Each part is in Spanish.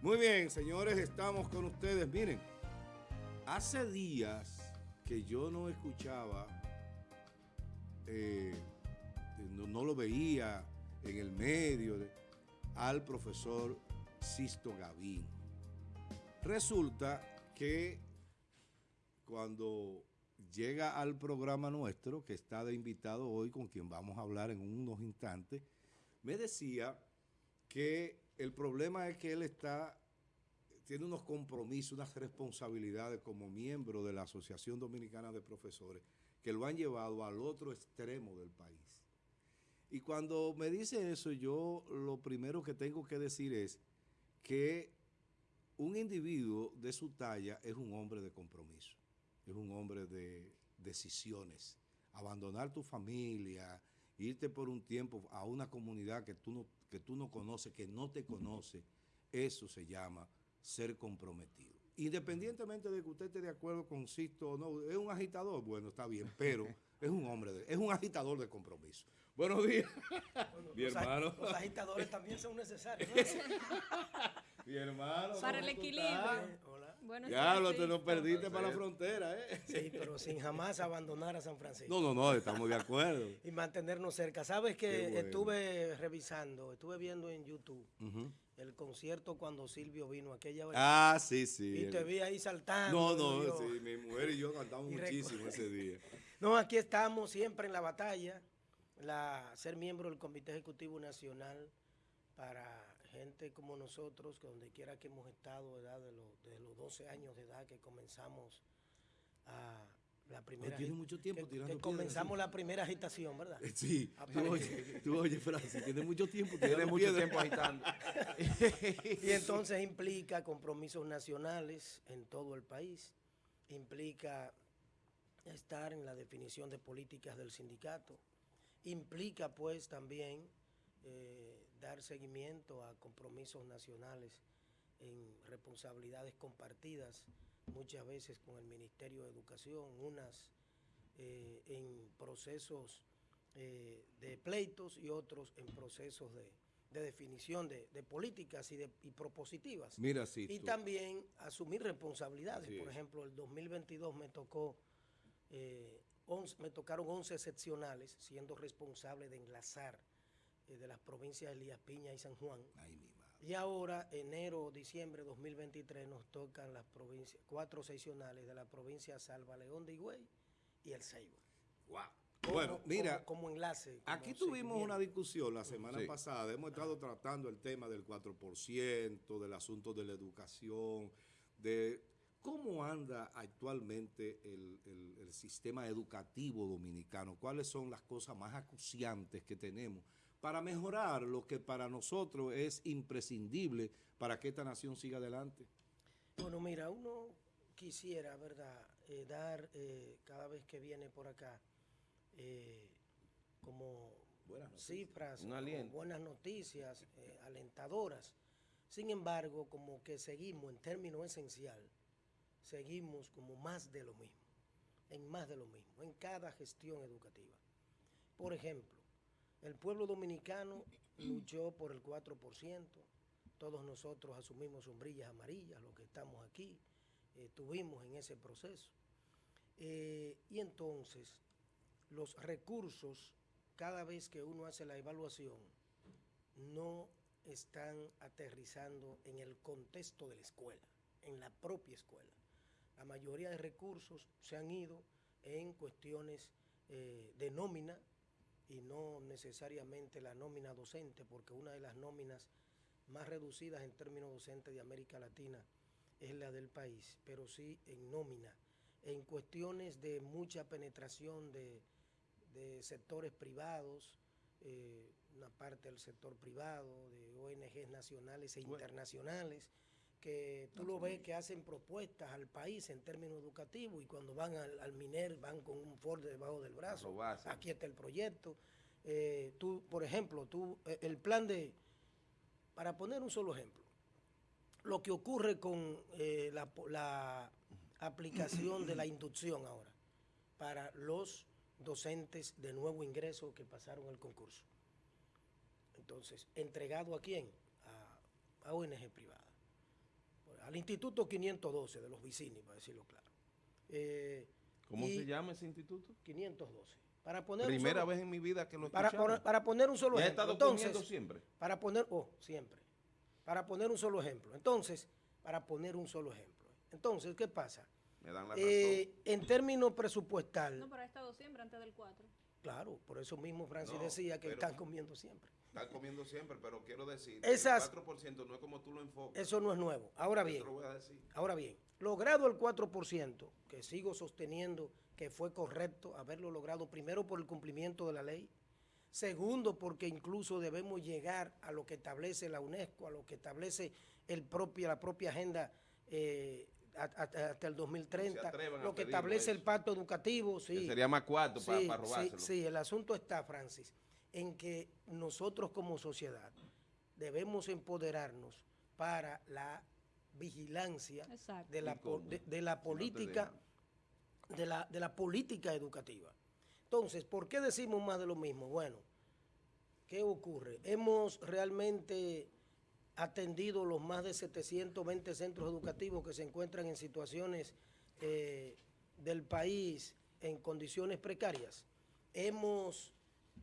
Muy bien, señores, estamos con ustedes. Miren, hace días que yo no escuchaba, eh, no, lo veía en el medio al profesor Sisto Gavín. Resulta que cuando llega al programa nuestro, que está de invitado hoy, con quien vamos a hablar en unos instantes, me decía que el problema es que él está, tiene unos compromisos, unas responsabilidades como miembro de la Asociación Dominicana de Profesores que lo han llevado al otro extremo del país. Y cuando me dice eso, yo lo primero que tengo que decir es que un individuo de su talla es un hombre de compromiso, es un hombre de decisiones. Abandonar tu familia, irte por un tiempo a una comunidad que tú no que tú no conoces, que no te conoce, eso se llama ser comprometido. Independientemente de que usted esté de acuerdo con Sisto o no, es un agitador, bueno, está bien, pero es un hombre, de, es un agitador de compromiso. Buenos días, mi hermano. Los agitadores también son necesarios. mi hermano. Para el equilibrio. Ya, lo te lo perdiste para la frontera, ¿eh? Sí, pero sin jamás abandonar a San Francisco. No, no, no, estamos de acuerdo. y mantenernos cerca. ¿Sabes que estuve revisando, estuve viendo en YouTube el concierto cuando Silvio vino aquella vez? Ah, sí, sí. Y te vi ahí saltando. No, no, sí, mi mujer y yo cantamos muchísimo ese día. No, aquí estamos siempre en la batalla la, ser miembro del Comité Ejecutivo Nacional para gente como nosotros, que donde quiera que hemos estado, edad de los, desde los 12 años de edad que comenzamos a la primera tiene mucho tiempo que, comenzamos la primera agitación, ¿verdad? Sí, tú oyes, tú oyes, Francis, tiene mucho tiempo, tiene mucho tiempo agitando. y entonces implica compromisos nacionales en todo el país, implica estar en la definición de políticas del sindicato, implica pues también eh, dar seguimiento a compromisos nacionales en responsabilidades compartidas, muchas veces con el Ministerio de Educación, unas eh, en procesos eh, de pleitos y otros en procesos de, definición de, políticas y, de, propositivas. Mira, sí, y también asumir responsabilidades. Por ejemplo, el 2022 me tocó me tocaron 11 excepcionales, siendo responsable de enlazar eh, de las provincias de Elías Piña y San Juan. y ahora, enero, diciembre de 2023, nos tocan las provincias, cuatro seccionales de la provincia Salva León de Higüey y El Ceibo. Wow. bueno, mira, como, enlace. aquí tuvimos una discusión la semana pasada, hemos estado tratando el tema del 4%, del asunto de la educación, de ¿Cómo anda actualmente el, sistema educativo dominicano? ¿Cuáles son las cosas más acuciantes que tenemos para mejorar lo que para nosotros es imprescindible para que esta nación siga adelante? Bueno, mira, uno quisiera, ¿verdad?, eh, dar eh, cada vez que viene por acá eh, como cifras, buenas noticias, alentadoras. Sin embargo, como que seguimos en términos esencial seguimos como más de lo mismo, en más de lo mismo, en cada gestión educativa. Por ejemplo, el pueblo dominicano luchó por el 4%, todos nosotros asumimos sombrillas amarillas, los que estamos aquí, estuvimos en ese proceso. Eh, y entonces, los recursos, cada vez que uno hace la evaluación, no están aterrizando en el contexto de la escuela, en la propia escuela la mayoría de recursos se han ido en cuestiones eh, de nómina y no necesariamente la nómina docente, porque una de las nóminas más reducidas en términos docentes de América Latina es la del país, pero sí en nómina, en cuestiones de mucha penetración de, sectores privados, eh, una parte del sector privado, de ONGs nacionales e internacionales, que tú lo ves que hacen propuestas al país en términos educativos y cuando van al, MINER van con un Ford debajo del brazo. Aquí está el proyecto. Eh, tú, por ejemplo, tú, eh, el plan de, para poner un solo ejemplo, lo que ocurre con eh, la, la aplicación de la inducción ahora para los docentes de nuevo ingreso que pasaron el concurso. Entonces, ¿entregado a quién? A, a ONG privada. Al Instituto 512 de los Vicini, para decirlo claro. Eh, ¿Cómo se llama ese instituto? 512. Para poner Primera vez en mi vida que lo para, para poner un solo ejemplo. Entonces, siempre? Para poner, oh, siempre. Para poner un solo ejemplo. Entonces, para poner un solo ejemplo. Entonces, ¿qué pasa? Me dan la eh, en términos presupuestal. No, pero ha estado siempre antes del 4. Claro, por eso mismo Francis decía que están comiendo siempre. Están comiendo siempre, pero quiero decir, Esas, el 4% no es como tú lo enfocas. Eso no es nuevo. Ahora bien, ahora bien, logrado el 4%, que sigo sosteniendo que fue correcto haberlo logrado, primero por el cumplimiento de la ley, segundo porque incluso debemos llegar a lo que establece la UNESCO, a lo que establece el la propia agenda eh, hasta el 2030, lo que establece el pacto educativo. Sí, sería más cuarto para, robárselo. Sí, el asunto está, Francis, en que nosotros como sociedad debemos empoderarnos para la vigilancia de la, de, la política de la, de la política educativa. Entonces, ¿por qué decimos más de lo mismo? Bueno, ¿qué ocurre? Hemos realmente atendido los más de 720 centros educativos que se encuentran en situaciones eh, del país en condiciones precarias. Hemos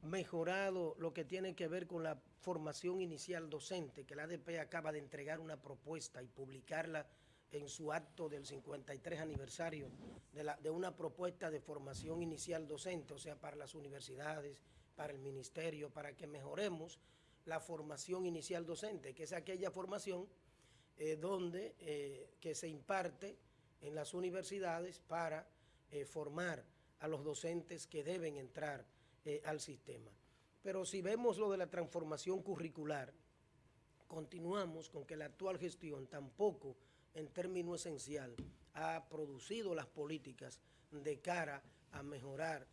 mejorado lo que tiene que ver con la formación inicial docente, que la ADP acaba de entregar una propuesta y publicarla en su acto del 53 aniversario de, una propuesta de formación inicial docente, o sea, para las universidades, para el ministerio, para que mejoremos la formación inicial docente, que es aquella formación eh, donde eh, que se imparte en las universidades para eh, formar a los docentes que deben entrar al sistema. Pero si vemos lo de la transformación curricular, continuamos con que la actual gestión tampoco, en término esencial, ha producido las políticas de cara a mejorar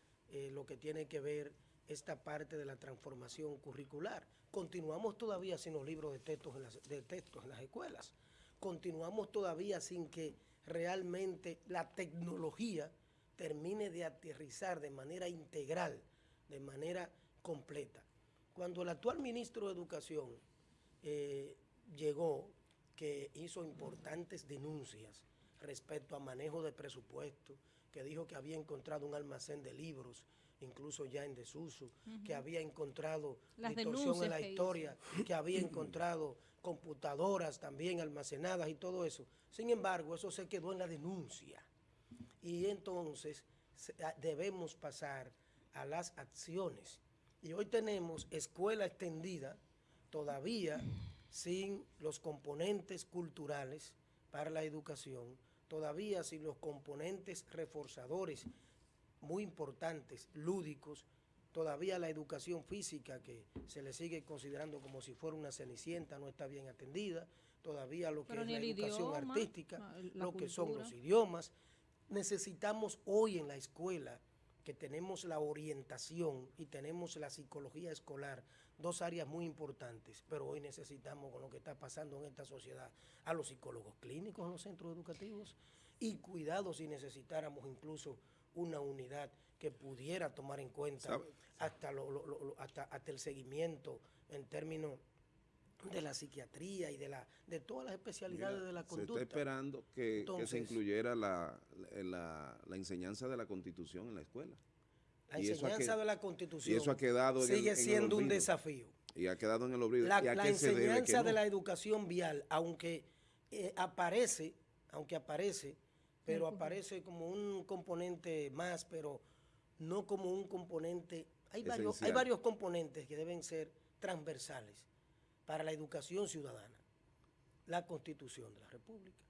lo que tiene que ver esta parte de la transformación curricular. Continuamos todavía sin los libros de textos en las, de textos en las escuelas. Continuamos todavía sin que realmente la tecnología termine de aterrizar de manera integral, de manera completa. Cuando el actual ministro de Educación eh, llegó, que hizo importantes denuncias respecto a manejo de presupuesto, que dijo que había encontrado un almacén de libros, incluso ya en desuso, que había encontrado distorsión en la historia, que había encontrado computadoras también almacenadas y todo eso. Sin embargo, eso se quedó en la denuncia. Y entonces debemos pasar a las acciones. Y hoy tenemos escuela extendida todavía sin los componentes culturales para la educación, todavía sin los componentes reforzadores muy importantes, lúdicos, todavía la educación física que se le sigue considerando como si fuera una cenicienta no está bien atendida, todavía lo que es la educación artística, lo que son los idiomas. Necesitamos hoy en la escuela que tenemos la orientación y tenemos la psicología escolar, dos áreas muy importantes, pero hoy necesitamos con lo que está pasando en esta sociedad a los psicólogos clínicos en los centros educativos y cuidado si necesitáramos incluso una unidad que pudiera tomar en cuenta hasta, lo, hasta, el seguimiento en términos de la psiquiatría y de la de todas las especialidades de la conducta. Se está esperando que, se incluyera la, enseñanza de la Constitución en la escuela. La enseñanza de la Constitución y eso ha quedado sigue siendo un desafío. Y ha quedado en el olvido. La, enseñanza de la educación vial, aunque eh, aparece, aunque aparece pero aparece como un componente más, pero no como un componente. Hay varios, hay varios componentes que deben ser transversales para la educación ciudadana. La Constitución de la República,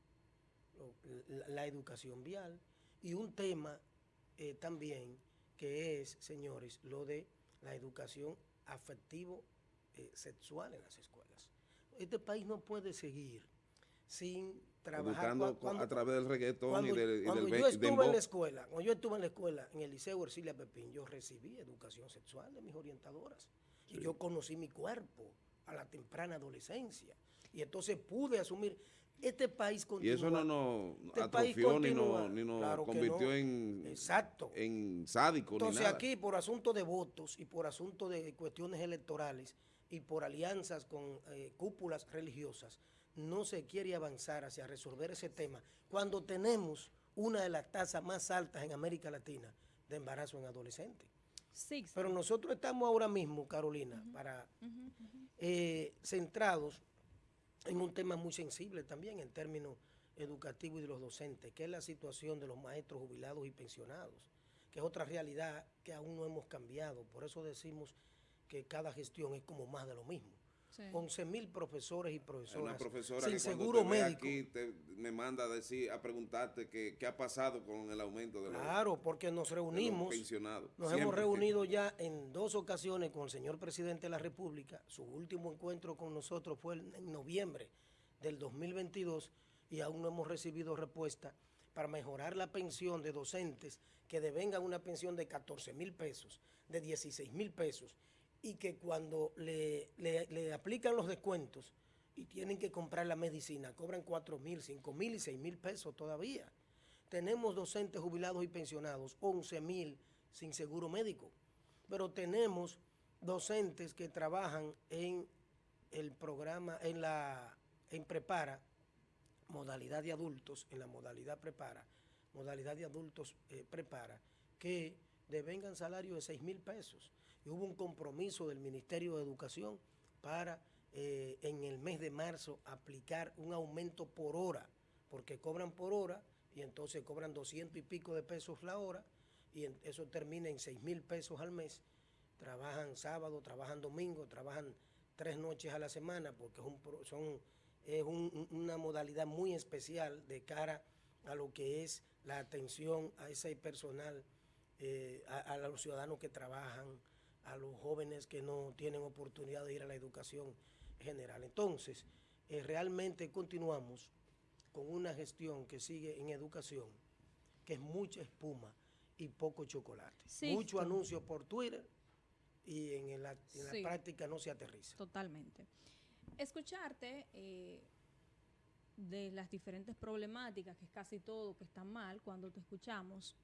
la, educación vial y un tema eh, también que es, señores, lo de la educación afectivo eh, sexual en las escuelas. Este país no puede seguir sin trabajar. a través del reggaetón y del, cuando yo estuve en la escuela, cuando yo estuve en la escuela, en el Liceo Ercilia Pepín, yo recibí educación sexual de mis orientadoras. Y yo conocí mi cuerpo a la temprana adolescencia. Y entonces pude asumir este país continúa. Y eso no nos este atrofió ni nos, convirtió en, Exacto. en sádico. Entonces aquí, por asunto de votos y por asunto de cuestiones electorales y por alianzas con eh, cúpulas religiosas, no se quiere avanzar hacia resolver ese tema cuando tenemos una de las tasas más altas en América Latina de embarazo en adolescentes. Pero nosotros estamos ahora mismo, Carolina, para eh, centrados en un tema muy sensible también en términos educativos y de los docentes, que es la situación de los maestros jubilados y pensionados, que es otra realidad que aún no hemos cambiado. Por eso decimos que cada gestión es como más de lo mismo. 11 mil profesores y profesoras Una profesora sin seguro médico. aquí me manda a decir, a preguntarte qué, ha pasado con el aumento de los Claro, porque nos reunimos, nos hemos reunido ya en dos ocasiones con el señor presidente de la República. Su último encuentro con nosotros fue en noviembre del 2022 y aún no hemos recibido respuesta para mejorar la pensión de docentes que devengan una pensión de 14 mil pesos, de 16 mil pesos y que cuando le, aplican los descuentos y tienen que comprar la medicina, cobran 4 mil, 5 mil y 6 mil pesos todavía. Tenemos docentes jubilados y pensionados, 11 mil sin seguro médico, pero tenemos docentes que trabajan en el programa, en la en prepara, modalidad de adultos, en la modalidad prepara, modalidad de adultos eh, prepara, que devengan salario de 6 mil pesos y hubo un compromiso del Ministerio de Educación para eh, en el mes de marzo aplicar un aumento por hora, porque cobran por hora y entonces cobran 200 y pico de pesos la hora y eso termina en 6 mil pesos al mes. Trabajan sábado, trabajan domingo, trabajan tres noches a la semana porque es, un, son, es una modalidad muy especial de cara a lo que es la atención a ese personal, eh, a los ciudadanos que trabajan, a los jóvenes que no tienen oportunidad de ir a la educación general. Entonces, eh, realmente continuamos con una gestión que sigue en educación, que es mucha espuma y poco chocolate. Mucho anuncio por Twitter y en la, práctica no se aterriza. Totalmente. Escucharte eh, de las diferentes problemáticas, que es casi todo que está mal cuando te escuchamos,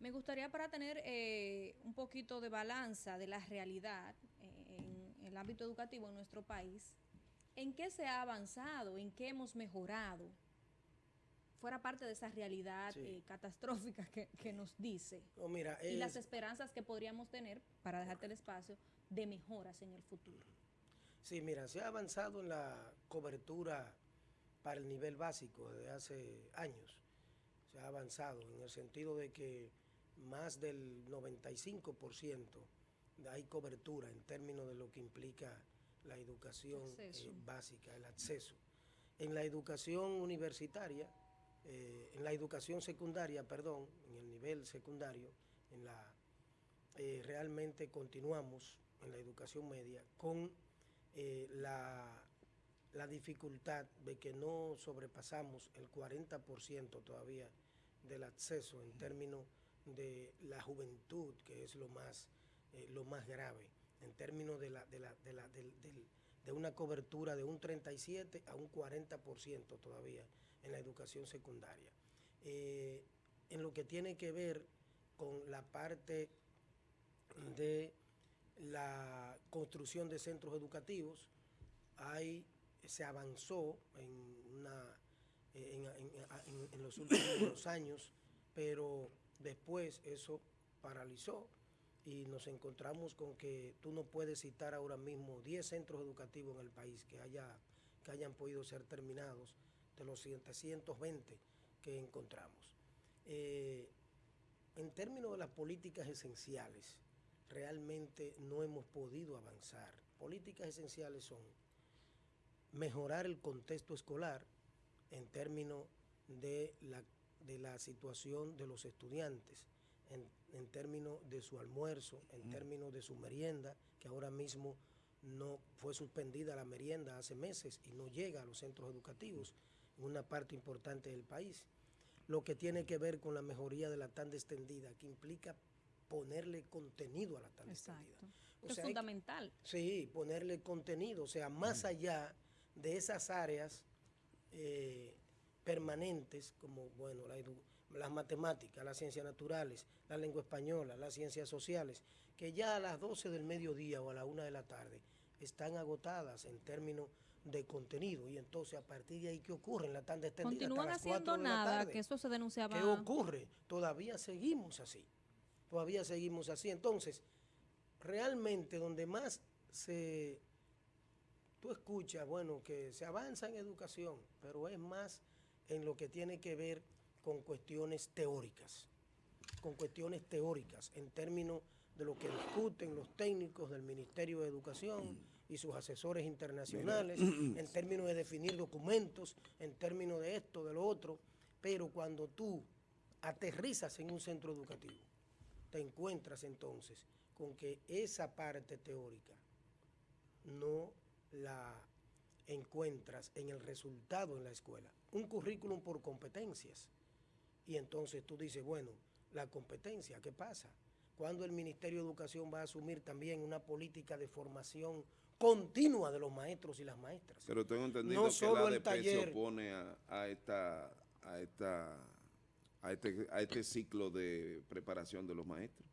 me gustaría para tener eh, un poquito de balanza de la realidad eh, en el ámbito educativo en nuestro país, ¿en qué se ha avanzado? ¿En qué hemos mejorado? Fuera parte de esa realidad eh, catastrófica que, nos dice. y las esperanzas que podríamos tener, para dejarte el espacio, de mejoras en el futuro. Sí, mira, se ha avanzado en la cobertura para el nivel básico desde hace años. Se ha avanzado en el sentido de que más del 95% hay cobertura en términos de lo que implica la educación eh, básica, el acceso. En la educación universitaria, eh, en la educación secundaria, perdón, en el nivel secundario, en la, eh, realmente continuamos en la educación media con la, la dificultad de que no sobrepasamos el 40% todavía del acceso en términos de la juventud, que es lo más, eh, lo más grave, en términos de, la, de, la, de, la, de, una cobertura de un 37 a un 40% todavía en la educación secundaria. Eh, en lo que tiene que ver con la parte de la construcción de centros educativos, hay, se avanzó en, una, en los últimos años, pero Después eso paralizó y nos encontramos con que tú no puedes citar ahora mismo 10 centros educativos en el país que, haya, que hayan podido ser terminados de los 720 que encontramos. Eh, en términos de las políticas esenciales, realmente no hemos podido avanzar. Políticas esenciales son mejorar el contexto escolar en términos de la de la situación de los estudiantes en, términos de su almuerzo, en términos de su merienda, que ahora mismo no fue suspendida la merienda hace meses y no llega a los centros educativos en una parte importante del país. Lo que tiene que ver con la mejoría de la tanda extendida, que implica ponerle contenido a la tanda extendida. es fundamental. sí, ponerle contenido, o sea, más allá de esas áreas eh, permanentes como bueno, las matemáticas, las ciencias naturales, la lengua española, las ciencias sociales, que ya a las 12 del mediodía o a la 1 de la tarde están agotadas en términos de contenido. Y entonces, a partir de ahí, ¿qué ocurre en la tarde extendida? Continúan haciendo nada, que eso se denunciaba. ¿Qué ocurre? Todavía seguimos así. Todavía seguimos así. Entonces, realmente donde más se... Tú escuchas, bueno, que se avanza en educación, pero es más en lo que tiene que ver con cuestiones teóricas, con cuestiones teóricas en términos de lo que discuten los técnicos del Ministerio de Educación y sus asesores internacionales, en términos de definir documentos, en términos de esto, de lo otro, pero cuando tú aterrizas en un centro educativo, te encuentras entonces con que esa parte teórica no la encuentras en el resultado en la escuela. Un currículum por competencias. Y entonces tú dices, bueno, la competencia, ¿qué pasa? Cuando el Ministerio de Educación va a asumir también una política de formación continua de los maestros y las maestras. Pero tengo entendido que la ADP se opone a, esta, a, esta, a, este, a este ciclo de preparación de los maestros.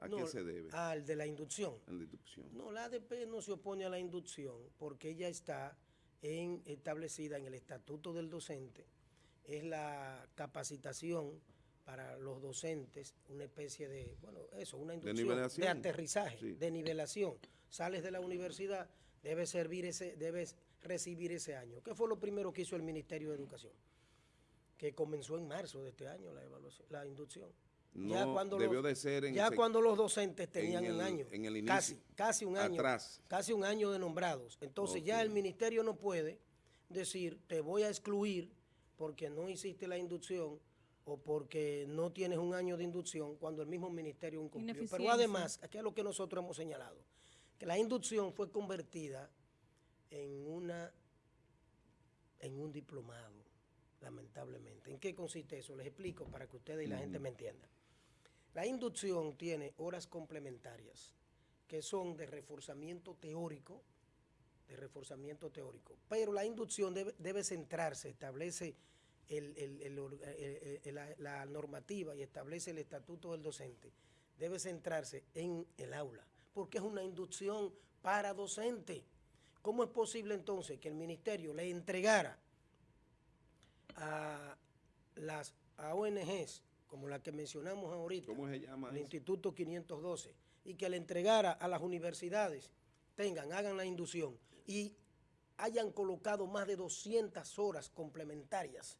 ¿A qué se debe? Al de la inducción. la inducción. No, la ADP no se opone a la inducción porque ella está en, establecida en el Estatuto del Docente. Es la capacitación para los docentes, una especie de, bueno, eso, una inducción de, aterrizaje, de nivelación. Sales de la universidad, debes, servir ese, debes recibir ese año. ¿Qué fue lo primero que hizo el Ministerio de Educación? Que comenzó en marzo de este año la, evaluación, la inducción ya cuando debió los, de ser ya cuando los docentes tenían un año, casi, casi un año, casi un año de nombrados. Entonces ya el ministerio no puede decir, te voy a excluir porque no hiciste la inducción o porque no tienes un año de inducción cuando el mismo ministerio incumplió. Pero además, aquí es lo que nosotros hemos señalado, que la inducción fue convertida en una en un diplomado, lamentablemente. ¿En qué consiste eso? Les explico para que ustedes y la gente me entiendan. La inducción tiene horas complementarias que son de reforzamiento teórico, de reforzamiento teórico, pero la inducción debe, centrarse, establece la normativa y establece el estatuto del docente, debe centrarse en el aula, porque es una inducción para docente. ¿Cómo es posible entonces que el ministerio le entregara a las ONGs como la que mencionamos ahorita, ¿Cómo se llama el Instituto 512, y que le entregara a las universidades, tengan, hagan la inducción, y hayan colocado más de 200 horas complementarias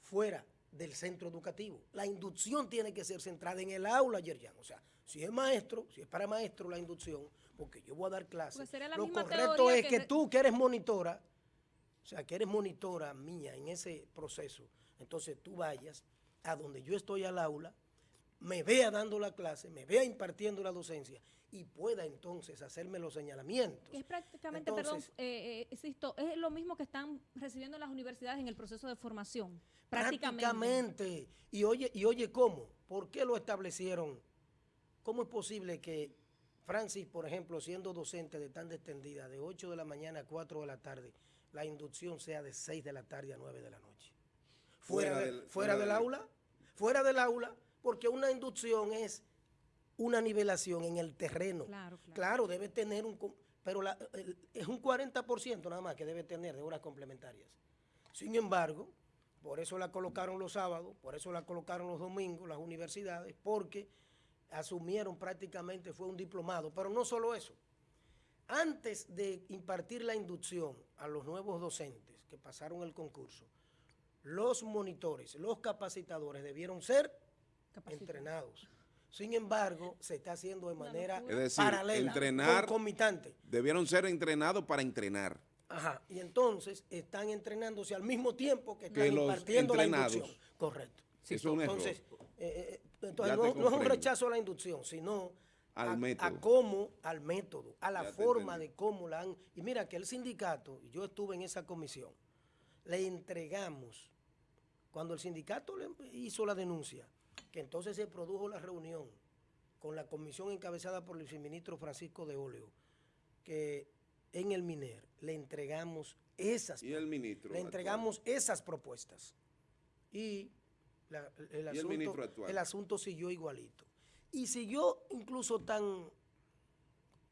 fuera del centro educativo. La inducción tiene que ser centrada en el aula, Yerjan. O sea, si es maestro, si es para maestro la inducción, porque yo voy a dar clases, lo correcto es que, tú que eres monitora, o sea, que eres monitora mía en ese proceso, entonces tú vayas a donde yo estoy al aula, me vea dando la clase, me vea impartiendo la docencia y pueda entonces hacerme los señalamientos. Es prácticamente, perdón, eh, eh es lo mismo que están recibiendo las universidades en el proceso de formación. Prácticamente. prácticamente. Y oye, y oye, ¿cómo? ¿Por qué lo establecieron? ¿Cómo es posible que Francis, por ejemplo, siendo docente de tan extendida, de 8 de la mañana a 4 de la tarde, la inducción sea de 6 de la tarde a 9 de la noche? Fuera, del, fuera, del, aula, fuera del aula, porque una inducción es una nivelación en el terreno. Claro, debe tener un... Pero es un 40% nada más que debe tener de horas complementarias. Sin embargo, por eso la colocaron los sábados, por eso la colocaron los domingos las universidades, porque asumieron prácticamente, fue un diplomado. Pero no solo eso. Antes de impartir la inducción a los nuevos docentes que pasaron el concurso, los monitores, los capacitadores debieron ser entrenados. Sin embargo, se está haciendo de manera paralela, entrenar, concomitante. Debieron ser entrenados para entrenar. Ajá, y entonces están entrenándose al mismo tiempo que están impartiendo la inducción. Correcto. entonces, eh, eh, no, es un rechazo a la inducción, sino al a, método. cómo, al método, a la forma de cómo la han... Y mira que el sindicato, y yo estuve en esa comisión, le entregamos, cuando el sindicato le hizo la denuncia, que entonces se produjo la reunión con la comisión encabezada por el viceministro Francisco de Óleo, que en el MINER le entregamos esas ¿Y el ministro le entregamos esas propuestas. Y, el, asunto, el, asunto siguió igualito. Y siguió incluso tan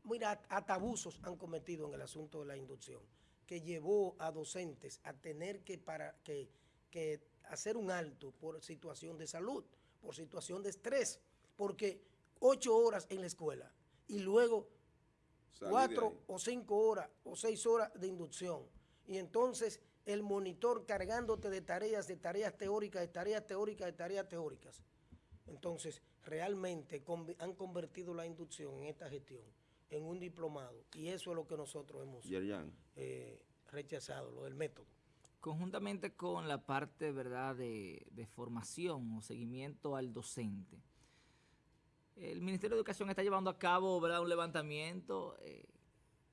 mira hasta abusos han cometido en el asunto de la inducción que llevó a docentes a tener que, para, que, que hacer un alto por situación de salud, por situación de estrés, porque ocho horas en la escuela y luego cuatro o cinco horas o seis horas de inducción. Y entonces el monitor cargándote de tareas, de tareas teóricas, de tareas teóricas, de tareas teóricas. Entonces, realmente han convertido la inducción en esta gestión en un diplomado y eso es lo que nosotros hemos eh, rechazado, lo del método. Conjuntamente con la parte verdad de, formación o seguimiento al docente, el Ministerio de Educación está llevando a cabo ¿verdad? un levantamiento eh,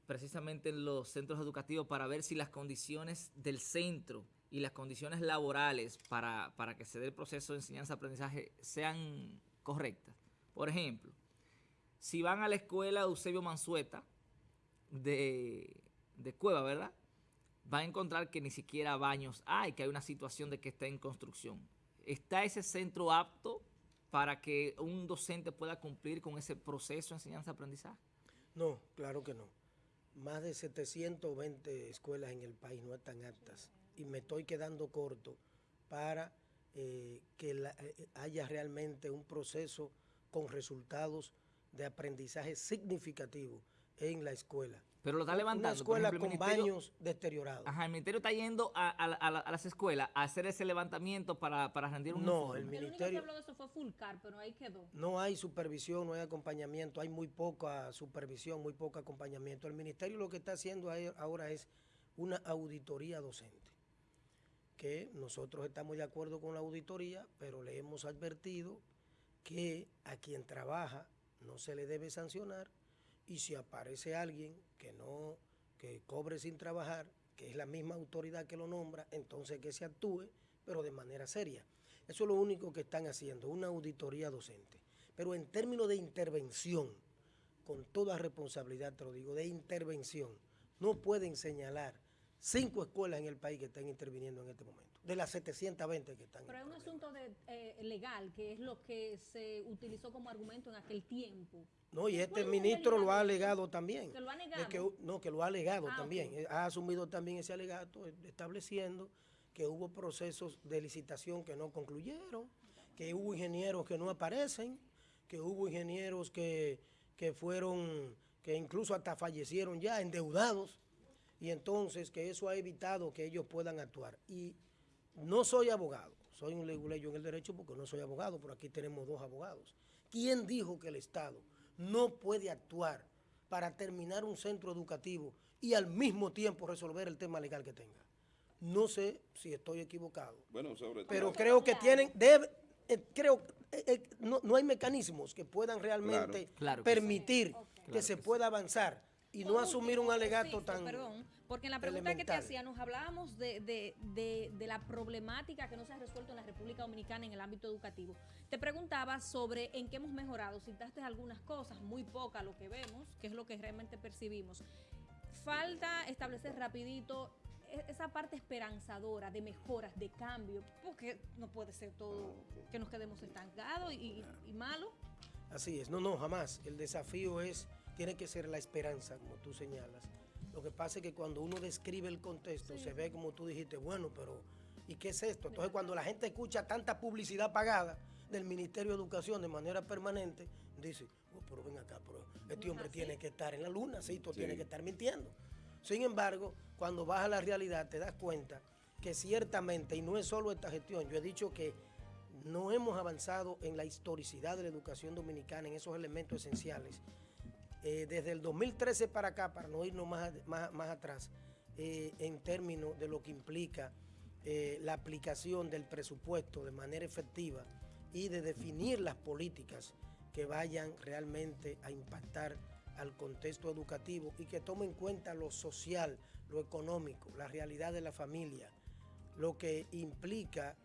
precisamente en los centros educativos para ver si las condiciones del centro y las condiciones laborales para, para que se dé el proceso de enseñanza-aprendizaje sean correctas. Por ejemplo, si van a la escuela Eusebio Mansueta de, de Cueva, ¿verdad? Va a encontrar que ni siquiera baños hay, que hay una situación de que está en construcción. ¿Está ese centro apto para que un docente pueda cumplir con ese proceso de enseñanza-aprendizaje? No, claro que no. Más de 720 escuelas en el país no están aptas y me estoy quedando corto para eh, que eh, haya realmente un proceso con resultados de aprendizaje significativo en la escuela. Pero lo está levantando. Una escuela con baños deteriorados. Ajá, el ministerio está yendo a, las escuelas a hacer ese levantamiento para, rendir un No, el ministerio... El único que habló de eso fue Fulcar, pero ahí quedó. No hay supervisión, no hay acompañamiento, hay muy poca supervisión, muy poco acompañamiento. El ministerio lo que está haciendo ahora es una auditoría docente que nosotros estamos de acuerdo con la auditoría, pero le hemos advertido que a quien trabaja no se le debe sancionar y si aparece alguien que no que cobre sin trabajar, que es la misma autoridad que lo nombra, entonces que se actúe, pero de manera seria. Eso es lo único que están haciendo, una auditoría docente. Pero en términos de intervención, con toda responsabilidad te lo digo, de intervención, no pueden señalar cinco escuelas en el país que están interviniendo en este momento, de las 720 que están. Pero hay un asunto de, eh, legal, que es lo que se utilizó como argumento en aquel tiempo. No, y este ministro lo ha alegado también. ¿Que lo ha negado? Que, no, que lo ha alegado ah, también. Ha asumido también ese alegato estableciendo que hubo procesos de licitación que no concluyeron, que hubo ingenieros que no aparecen, que hubo ingenieros que, que fueron, que incluso hasta fallecieron ya endeudados y entonces que eso ha evitado que ellos puedan actuar. Y no soy abogado, soy un leguleyo en el derecho porque no soy abogado, pero aquí tenemos dos abogados. ¿Quién dijo que el Estado no puede actuar para terminar un centro educativo y al mismo tiempo resolver el tema legal que tenga? No sé si estoy equivocado, bueno, sobre pero creo que tienen, debe, eh, creo, eh, eh, no, hay mecanismos que puedan realmente permitir que se pueda avanzar y no asumir un alegato tan Perdón, porque en la pregunta que te hacía nos hablábamos de, la problemática que no se ha resuelto en la República Dominicana en el ámbito educativo. Te preguntaba sobre en qué hemos mejorado. Citaste algunas cosas, muy poca lo que vemos, que es lo que realmente percibimos. Falta establecer rapidito e, esa parte esperanzadora de mejoras, de cambio, porque no puede ser todo que nos quedemos estancados y, y malo. Así es, no, no, jamás. El desafío es tiene que ser la esperanza, como tú señalas. Lo que pasa es que cuando uno describe el contexto, se ve como tú dijiste, bueno, pero ¿y qué es esto? Entonces cuando la gente escucha tanta publicidad pagada del Ministerio de Educación de manera permanente, dice, oh, pero ven acá, pero este hombre tiene que estar en la luna, sí, tú tiene que estar mintiendo. Sin embargo, cuando vas a la realidad te das cuenta que ciertamente, y no es solo esta gestión, yo he dicho que no hemos avanzado en la historicidad de la educación dominicana, en esos elementos esenciales eh, desde el 2013 para acá, para no irnos más, más, atrás, eh, en términos de lo que implica eh, la aplicación del presupuesto de manera efectiva y de definir las políticas que vayan realmente a impactar al contexto educativo y que tomen en cuenta lo social, lo económico, la realidad de la familia, lo que implica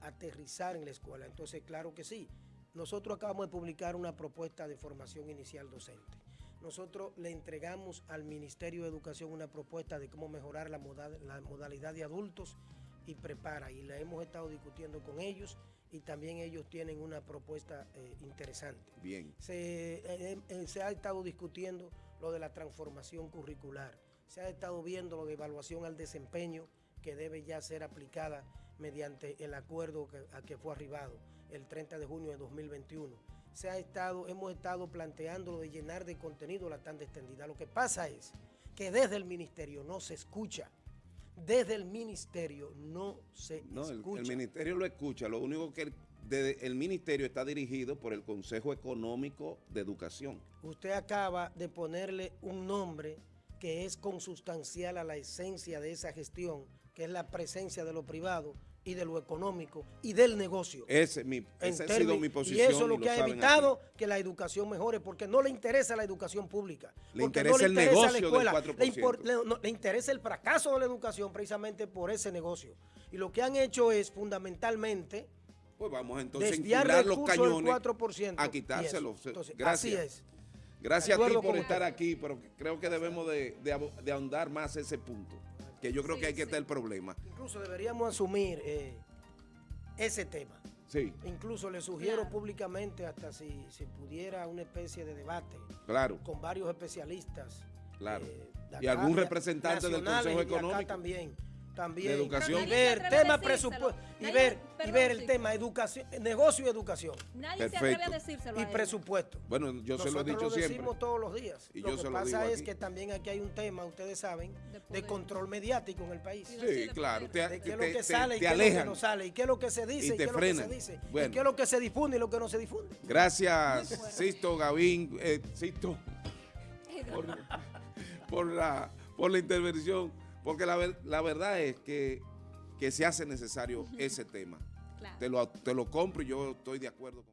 aterrizar en la escuela. Entonces, claro que sí, nosotros acabamos de publicar una propuesta de formación inicial docente. Nosotros le entregamos al Ministerio de Educación una propuesta de cómo mejorar la, modalidad de adultos y prepara. Y la hemos estado discutiendo con ellos y también ellos tienen una propuesta eh, interesante. Bien. Se, eh, eh, se ha estado discutiendo lo de la transformación curricular. se ha estado viendo la evaluación al desempeño que debe ya ser aplicada mediante el acuerdo que, a que fue arribado el 30 de junio de 2021. Se ha estado, hemos estado planteando de llenar de contenido la tanda extendida. Lo que pasa es que desde el ministerio no se escucha. Desde el ministerio no se no, escucha. El, el, ministerio lo escucha, lo único que el, el ministerio está dirigido por el Consejo Económico de Educación. Usted acaba de ponerle un nombre que es consustancial a la esencia de esa gestión, que es la presencia de lo privado y de lo económico y del negocio. Ese, mi, esa ha sido mi posición. Y eso es lo que ha evitado que la educación mejore, porque no le interesa la educación pública. Le interesa el negocio del 4%. Le, le, interesa el fracaso de la educación precisamente por ese negocio. Y lo que han hecho es fundamentalmente... Pues vamos entonces a los cañones 4%, a quitárselos. Gracias. Así es. Gracias a ti por estar aquí, pero creo que debemos de, de, ahondar más ese punto, que yo creo que hay que estar el problema. Incluso deberíamos asumir eh, ese tema. Sí. Incluso le sugiero públicamente hasta si, si pudiera una especie de debate. Claro. Con varios especialistas. Claro. Eh, y algún representante del Consejo Económico. también también. Educación. y ver tema presupuesto y ver y ver el tema educación negocio y educación. Nadie se atreve a decírselo y presupuesto. Bueno yo se lo he dicho lo siempre. decimos todos los días. Y lo yo que se lo pasa digo es que también aquí hay un tema ustedes saben de, de control mediático en el país. Sí, claro. te, de qué es lo que sale y qué es lo que no sale y qué es lo que se dice y, qué es lo que se dice y qué es lo que se difunde y lo que no se difunde. Gracias Sisto Gavín eh, Sisto por, por la por la intervención porque la, la verdad es que que se hace necesario ese tema. Te, lo, te lo compro y yo estoy de acuerdo con